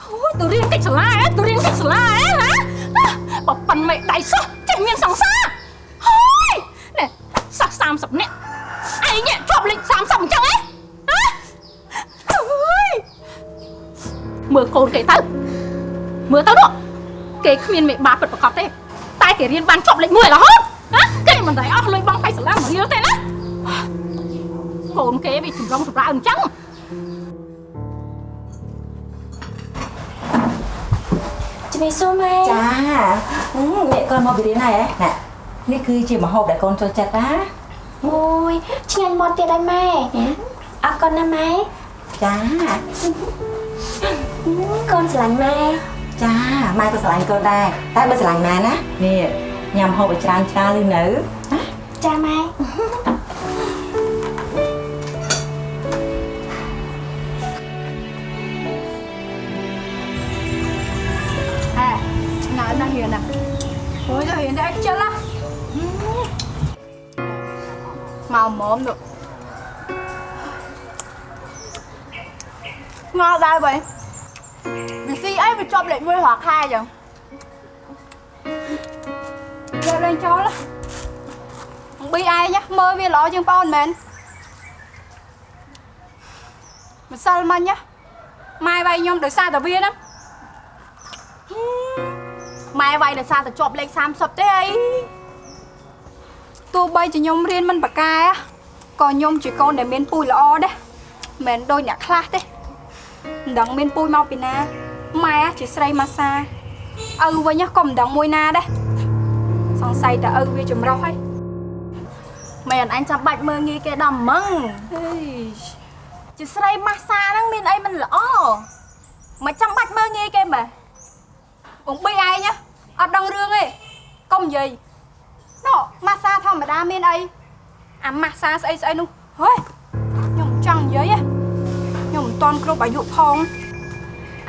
អូយទៅរៀនកិច្ចសាលាឯងទៅរៀនកិច្ចសាលាឯងហ៎បើប៉ិនមេដៃសោះចេះមានសង្សារហើយនេះសិស្ស30នាក់ឯងនេះជាប់លេខ30អញ្ចឹងឯងហ៎អើយមើលកូនគេទៅមើលទៅនោះគេគ្មានមេបាពិតប្រកបទេតែគេរៀនបានជាប់លេខ1រហូតណាគេមិនដែលអស់លុយបងបៃសាលាមួយរៀលទេណាកូនគេវាចម្រុងចម្រើនអញ្ចឹង ជំរាបសួរម៉ែចាហឹមនេះកូនមកពីរៀនហើយហ៎ណែនេះគឺជាម្ហូបដែលកូនចូលចិត្តណាអូយឆ្ងាញ់មកទៀតហើយម៉ែអរគុណណាម៉ែចាកូនស្រឡាញ់ម៉ែចាម៉ែក៏ស្រឡាញ់កូនដែរតែបើស្រឡាញ់ម៉ែណានេះញ៉ាំម្ហូបឲ្យច្រើនច្រើនឬនៅណាចាម៉ែ ឆ្ងាយណាស់រៀនណាអូយទៅរៀនតែជិលណាមកមុំនោះងល់ដែរបើវាស៊ីអីវាជាប់លេខ1រាល់ខែចឹងយកលេងចូលណាអំពីឯងណា មើលវាល្អជាងបងមែនម្សិលមិញណាម៉ែវាយខ្ញុំដោយសារតែវាហ្នឹងម៉ែវាយដោយសារតែជាប់លេខ30ទេអីទោះបីជាខ្ញុំរៀនមិនប្រកែក៏ខ្ញុំជាកូនដែលមានពូជល្អដែរមិនមែនដូចអ្នកខ្លះទេមិនដឹងមានពូជមកពីណាម៉ែជាស្រីម៉ាសាឪវិញក៏មិនដឹងមួយណាដែរសង្ស័យតែឪវាចម្រុះហើយមែនអញចាំបាច់មើងងាយគេដល់ម៉ងហេជាស្រីម៉ាសាហ្នឹងមានអីមិនល្អមិនចាំបាច់មើងងាយគេម៉ែ បងបីឯងណាអត់ដឹងរឿងទេកុំនិយាយណូម៉ាសាធម្មតាមានអីអាម៉ាសាស្អីស្អីនោះហេខ្ញុំមិនចង់និយាយទេខ្ញុំមិនតន់គ្រប់អាយុផង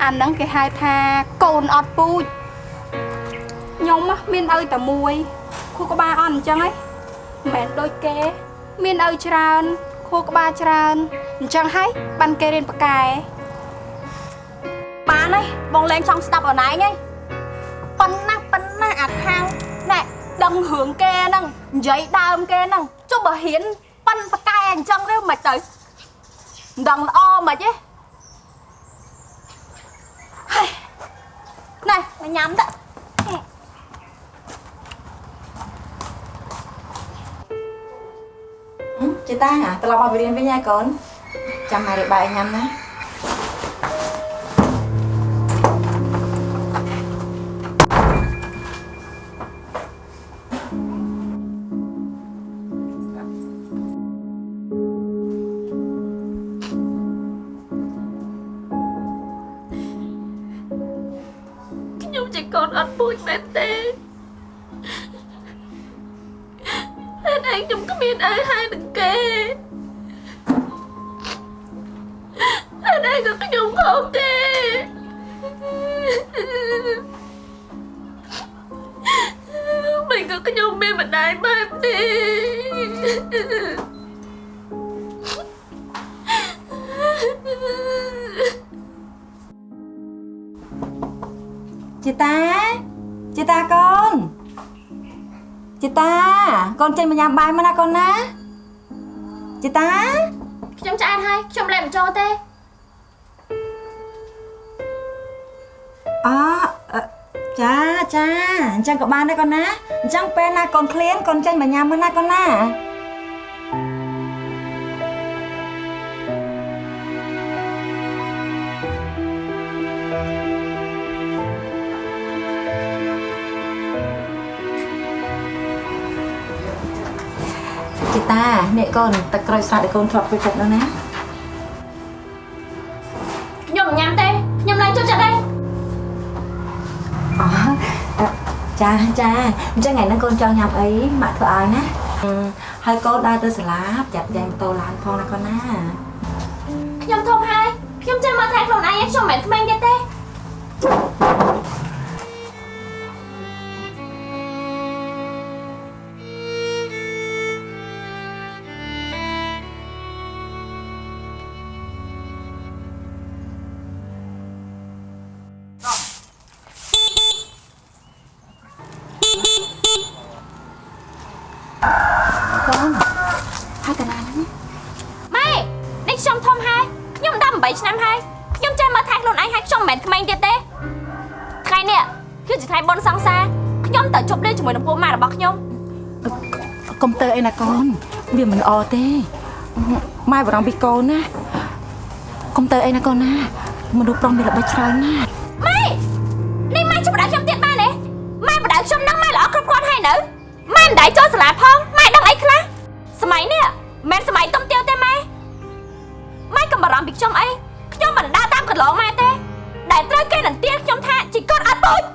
អាហ្នឹងគេហៅថាកូនអត់ពូជខ្ញុំណាមានឪតែមួយខួរក្បាលអត់អញ្ចឹងហីមិនមែនដូចគេ មានឪច្រើនខួរក្បាលច្រើនអញ្ចឹងហើយបានគេរៀនប៉កែបានហើយបងលេងចង់ស្ដាប់អនឯងហី ប៉ុណ្ណាប៉ុណ្ណាអាខាងណែដឹងរឿងគេហ្នឹងនិយាយដើមគេហ្នឹងចុះបើហ៊ានប៉ិនប៉កែអញ្ចឹងទៅមិនទៅមិនដឹងល្អមិនទេហើយណែមកញ៉ាំតើហឹមចេតាត្រឡប់មកពីរៀនវិញហើយកូនចាំម៉ែរៀបបាយឲ្យញ៉ាំណា នក៏ខ្ញុំមានម្ដាយបែបនេះចេតាចេតាកូនចេតាកូនចេញមកញ៉ាំបាយមកណាកូនណាចេតាខ្ញុំឆ្អែតហើយខ្ញុំលែងបញ្ចូលទេអអឺ ចាចាអញ្ចឹងក៏បានដែរកូនណាអញ្ចឹងពេលណាកូនឃ្លានកូនចេញមកញ៉ាំមកណាកូនណាចេតានេះកូនទឹកក្រូចសើចដែលកូនធ្លាប់ចូលចិត្តនោះណា ចាចាអញ្ចឹងថ្ងៃហ្នឹងកូនចង់ញ៉ាំអីម៉ាក់ធ្វើឲ្យណាអឺហើយកូនដើរទៅសាលាប្រយ័ត្នយ៉ាងម៉ូតូឡើងផងណាកូនណាខ្ញុំធំហើយខ្ញុំចេះមកថែខ្លួនឯងឯងខ្ញុំមិនមែនក្មេងទៀតទេ ទៅអីណាកូនវាមិនល្អទេម៉ែបារម្ភពីកូនណាកុំទៅអីណាកូនណាមនុស្សប្រុសមានល្បិចច្រើនណាស់ម៉ែនេះម៉ែជួយបដៅខ្ញុំទៀតម៉ែនេះម៉ែបដៅខ្ញុំនឹងម៉ែល្អគ្រប់គ្រាន់ហើយនៅម៉ែមិនដែរចូលសាលាផងម៉ែដឹងអីខ្លះសម័យនេះមិនសម័យទំទាវទេម៉ែម៉ែកុំបារម្ភពីខ្ញុំអីខ្ញុំមិនដើរតាមកន្លងម៉ែទេដែលត្រូវគេនឹងទាខ្ញុំថាជីកូនអត់ពូជ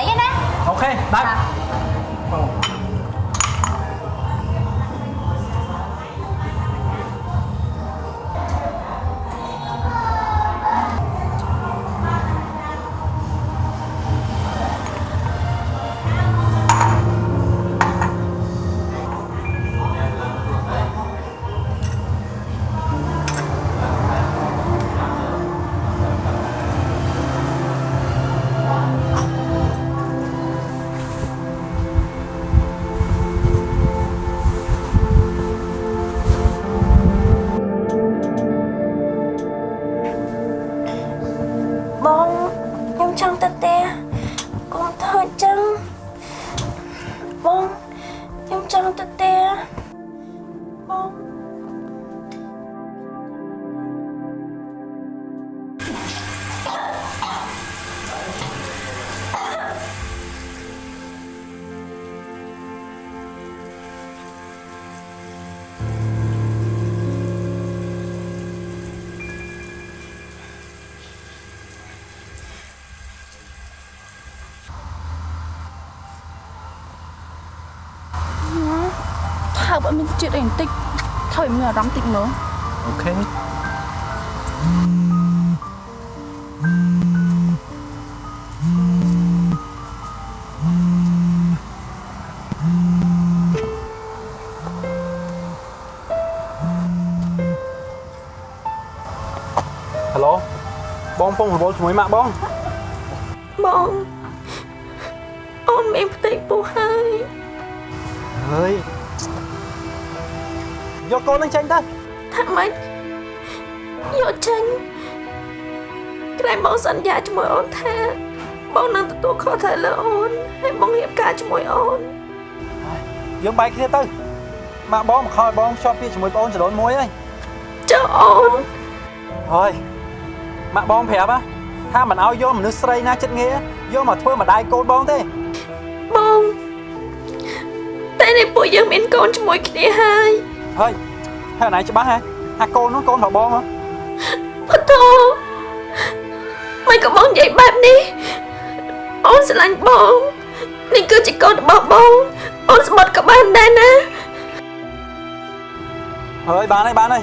ខ្ញុំបដៃឯ ថើបអត់មានជាតិអីបន្តិចថើបឲ្យមានអារម្មណ៍តិចមើលអូខេហៅឡូបងពងរវល់ជាមួយម៉ាក់បងបងអូនមានផ្ទៃពោះហើយហើយ យកកូននឹងចេញទៅថាម៉េចយកចេញក្រែងបងសន្យាជាមួយអូនថាបងនឹងទទួលខុសត្រូវលើអូនហើយបងរៀបការជាមួយអូនយើងបែកគ្នាទៅម៉ាក់បងមកខោឲ្យបងជាប់ពាក្យជាមួយបងអូនចលូនមួយហើយចុះអូនហើយម៉ាក់បងប្រាប់ហ៎ថាមិនឲ្យយកមនុស្សស្រីណាចិត្តងារយកមកធ្វើម្ដាយកូនបងទេបងតែនេះពួកយើងមានកូនជាមួយគ្នាហើយ ហើយហើយអនឯងច្បាស់ហ៎ថាកូននោះកូនរបស់បងហ៎បតោមិនក៏បងនិយាយបែបនេះអូនស្រឡាញ់បងនេះគឺជាកូនរបស់បងអូនស្បត់ក៏បានដែរណាហើយបានហើយបានហើយ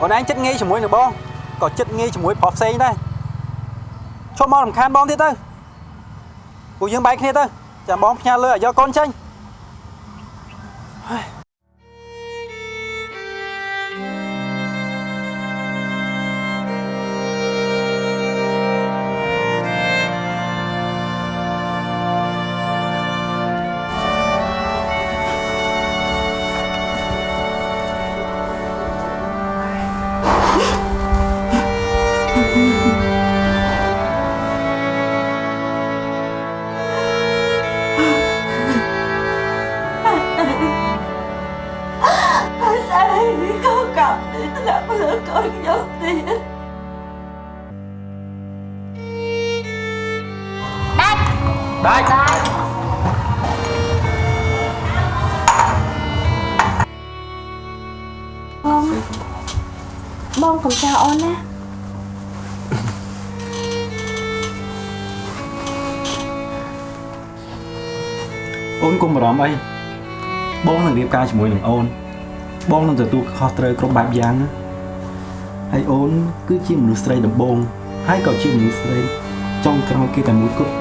អូនឯងចិត្តងាយជាមួយនឹងបងក៏ចិត្តងាយជាមួយប្រុសផ្សេងដែរឈប់មករំខានបងទៀតទៅពួកយើងបែកគ្នាទៅចាំបងផ្ញើលើឲ្យយកកូនចេញហើយ នកុំបារម្ភអីបងនឹងរៀបការជាមួយនឹងអូន បងនឹងទទួលខុសត្រូវគ្រប់បែបយ៉ាងណាហើយអូនគឺជាមនុស្សស្រីដំបូងហើយក៏ជាមនុស្សស្រីចុងក្រោយគេតែមួយគត់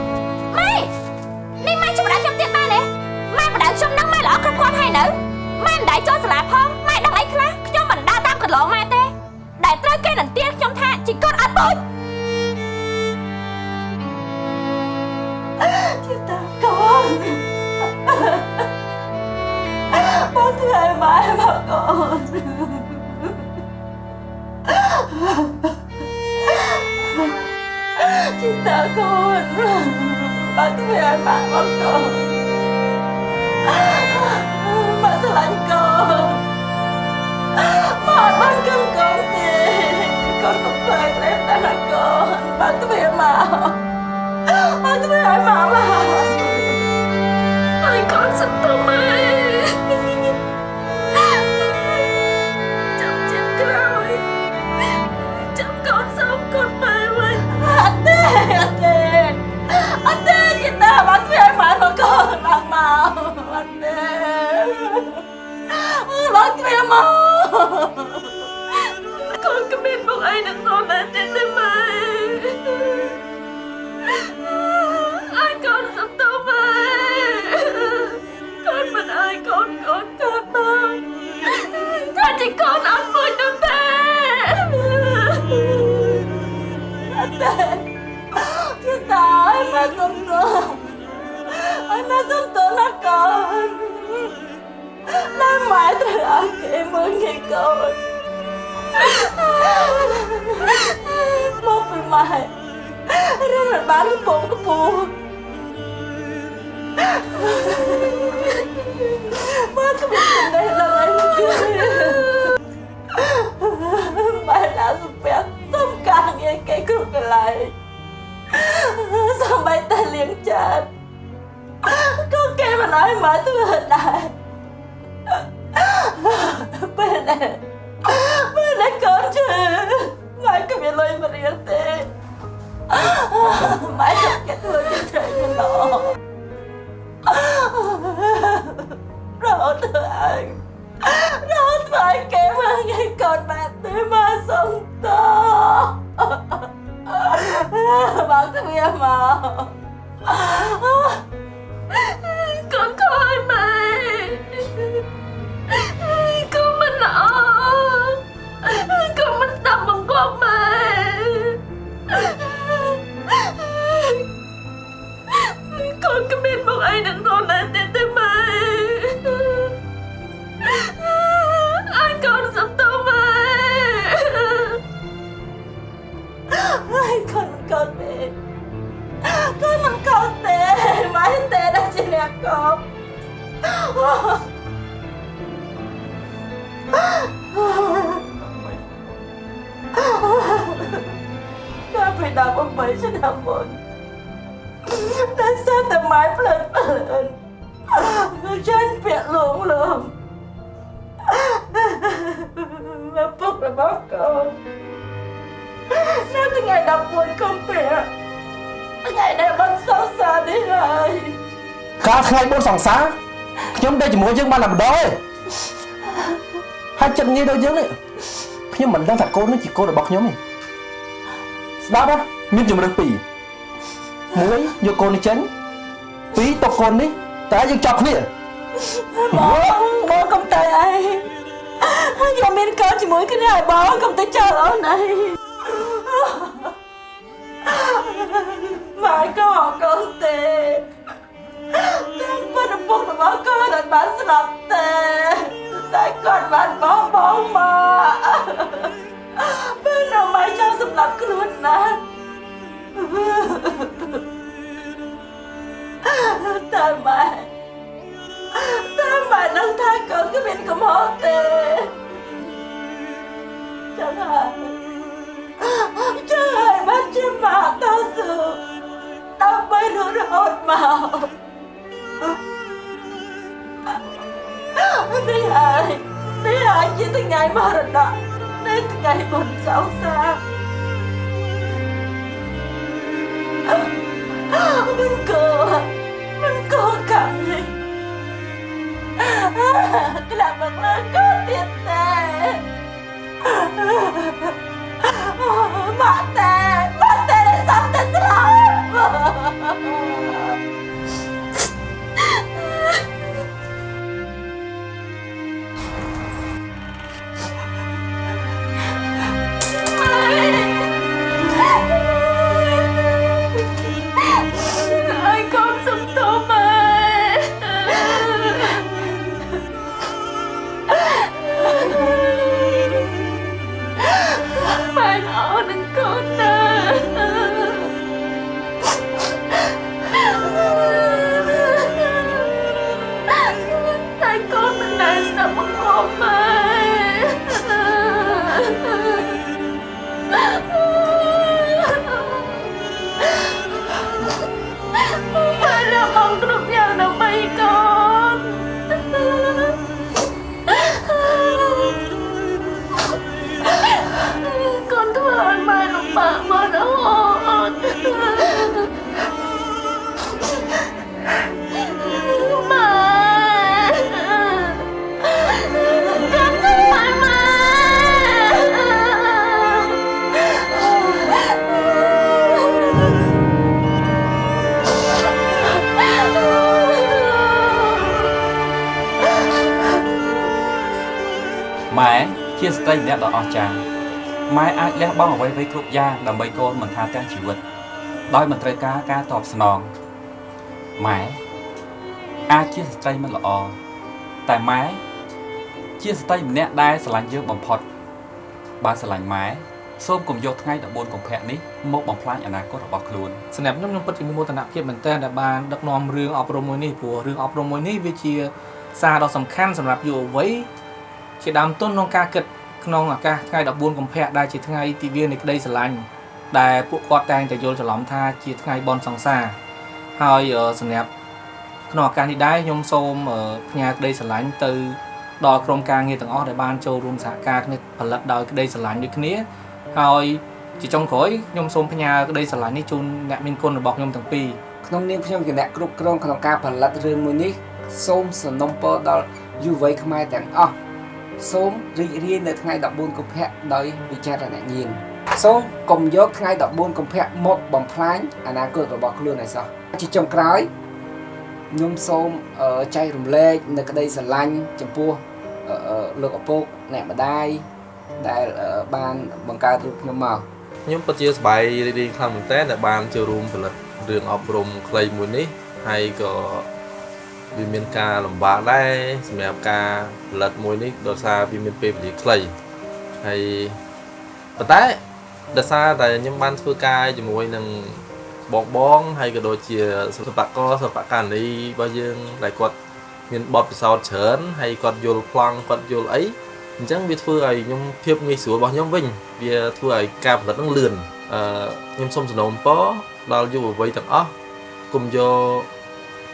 នទេកូនកុំធ្វើឲ្យប្លែកតែកូនបងធ្វើមក Anh tụi ai mà mà Anh con sắp tụi mày Con có biết bọn anh đừng con lên trên tay mày ai con sắp tao về con mình ai con con con bao con chỉ con ăn vui nữa thế anh tê chứ ta ai mà không tôi ai mà không tôi là con nói mãi từ ăn kể mừng ngày con một vì mày រឿងមិនបានកំពុងកំពុងមកក៏មិនដឹងឡើយបែរដល់សុភ័ក្រសំការងារគេគ្រប់កន្លែងសំបីតែលៀងចានក៏គេមិនឲ្យមកធ្វើដែរ ពេលដែលពេលដែលកូនជឿមកក៏មានលុយមករៀនទេ Mãi thật cái thương cho trời như nó Rồi thưa anh Rồi thưa anh kém hơn ngày còn bà tới mà sống to Bác thưa em mà có biết bọn anh đừng còn lại tên tới mày anh con sắp tao mày anh con con tệ con mình con tệ mãi tệ đã chỉ là con con phải đọc ông mấy cho đọc một តែ សើតែម៉ែផ្លើតផ្លើនមកចាញ់ពាក់លងលងមកពុករបស់កូននៅថ្ងៃ11កុម្ភៈថ្ងៃដែលបានសរសើរនេះហើយកាលថ្ងៃបុណ្យសង្សារខ្ញុំទៅជាមួយយើងបានតែម្ដងទេហើយចិត្តងាយដូចយើងនេះខ្ញុំមិនដឹងថាកូននេះជាកូនរបស់ខ្ញុំទេស្ដាប់ហ៎មានជំរើសពីរ មួយយកកូននេះចេញពីរទុកកូននេះតែយើងចាប់គ្នាបងបងកុំទៅអីខ្ញុំមានកូនជាមួយគ្នាហើយបងកុំទៅចោលអូនអីម៉ែក៏អត់កូនទេតែប៉ុន្តែពុករបស់កូនអត់បានស្លាប់ទេតែគាត់បានបងបងមកពេលនៅម៉ែចង់សម្លាប់ខ្លួនណាស់ នគ្មានកំហុសទេចឹងហើយចឹងហើយបានជាម៉ាក់តស៊ូដើម្បីរស់រហូតមកនេះ ហើយ ស្ត្រីម្នាក់ដ៏អស្ចារ្យម៉ែអាចលះបង់អ្វីៗគ្រប់យ៉ាងដើម្បីកូនមិនថាទាំងជីវិត ដោយមិនត្រូវការការតបស្នងម៉ែអាចជាស្ត្រីមិនល្អតែម៉ែជាស្ត្រីម្នាក់ដែលស្រឡាញ់យើងបំផុតបើស្រឡាញ់ម៉ែសូមកុំយកថ្ងៃ14កុម្ភៈនេះមកបំផ្លាញអនាគតរបស់ខ្លួនសម្រាប់ខ្ញុំខ្ញុំពិតជាមានមោទនភាពមែនទែនដែលបានដឹកនាំរឿងអប់រំមួយនេះព្រោះរឿងអប់រំមួយនេះវាជាសារដ៏សំខាន់សម្រាប់យុវវ័យជាដើមទុនក្នុងការគិត ក្នុងឱកាសថ្ងៃ14កុម្ភៈដែលជាថ្ងៃទិវានៃក្តីស្រឡាញ់ដែលពួកគាត់តែងតែយល់ច្រឡំថាជាថ្ងៃបុណ្យសង្សារហើយអឺសម្រាប់ក្នុងឱកាសនេះដែរខ្ញុំសូមអឺផ្ញើក្តីស្រឡាញ់ទៅដល់ក្រុមការងារទាំងអស់ដែលបានចូលរួមសហការគ្នាផលិតដោយក្តីស្រឡាញ់ដូចគ្នាហើយជាចុងក្រោយខ្ញុំសូមផ្ញើក្តីស្រឡាញ់នេះជូនអ្នកមានគុណរបស់ខ្ញុំទាំងពីរក្នុងនាមខ្ញុំជាអ្នកគ្រប់គ្រងក្នុងការផលិតរឿងមួយនេះសូមសំណូមពរដល់យុវវ័យខ្មែរទាំងអស់ សូមរីករាយនៅថ្ងៃ14កុម្ភៈដោយវិចារណញ្ញាណសូមកុំយកថ្ងៃ14កុម្ភៈមកបំផ្លាញអនាគតរបស់ខ្លួនឲ្យសោះជាចុងក្រោយខ្ញុំសូមអឺចែករំលែកនៅក្តីស្រឡាញ់ចំពោះអឺអឺលោកឪពុកអ្នកម្ដាយដែលអឺបានបង្កើតរូបខ្ញុំមកខ្ញុំពិតជាសប្បាយរីករាយខ្លាំងមែនទែនដែលបានចូលរួមផលិតរឿងអប់រំខ្លីមួយនេះហើយក៏ វាមានការលំបាកដែរសម្រាប់ការផលិតមួយនេះដោយសារវាមានពេលវេលាខ្លីហើយប៉ុន្តែដោយសារតែខ្ញុំបានធ្វើការជាមួយនឹងបងបងហើយក៏ដូចជាសិល្បករសិល្បករនីរបស់យើងដែលគាត់មានបទពិសោធន៍ច្រើនហើយគាត់យល់ប្លង់គាត់យល់អីអញ្ចឹងវាធ្វើឲ្យខ្ញុំភាពងាយស្រួលរបស់ខ្ញុំវិញវាធ្វើឲ្យការផលិតនឹងលឿនអឺខ្ញុំសូមសំណូមពរដល់យុវវ័យទាំងអស់គុំយក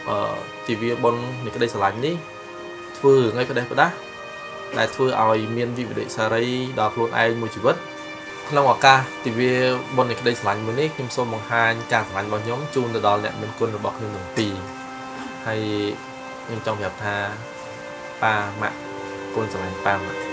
អឺ ទិវាបុណ្យនៃក្តីស្រឡាញ់នេះធ្វើរឿងឲ្យផ្ដេសផ្ដាស់ដែលធ្វើឲ្យមានវិបត្តិសារីដល់ខ្លួនឯងមួយជីវិតក្នុងឱកាសទិវាបុណ្យនៃក្តីស្រឡាញ់មួយនេះខ្ញុំសូមបង្ហាញការស្រឡាញ់របស់ខ្ញុំជូនទៅដល់អ្នកមានគុណរបស់ខ្ញុំទាំងពីរហើយខ្ញុំចង់ប្រាប់ថាប៉ាម៉ាក់គុណស្រឡាញ់ប៉ាម៉ាក់